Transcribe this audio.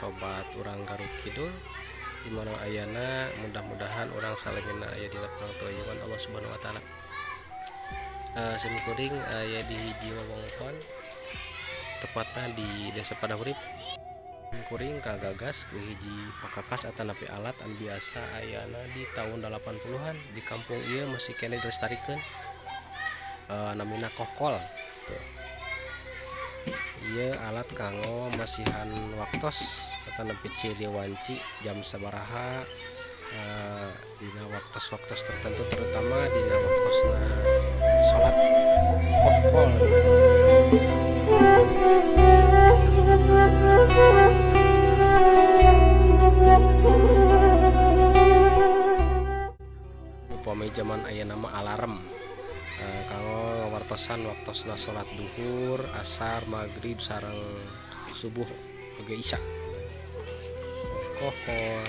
sobat orang Garut Kidul di mana ayana mudah-mudahan orang salimina aya di lapang toyuan Allah subhanahu wa ta'ala. Uh, sim kuring aya di hiji wewengkon tepatnya di desa Padahurip kuring kagagas ku hiji pakakas atau napi alat an biasa ayana di tahun 80-an di kampung iya masih kena dilestarikan. Uh, namina kokol tuh iya alat kanggo masihan waktos atau nepi ciri wanci jam sabaraha uh, dina waktu-waktu tertentu terutama dina waktu sholat kokol upami zaman ayah nama alarm uh, kalau wartosan waktu sholat duhur asar maghrib sarang subuh oke isya. Kohol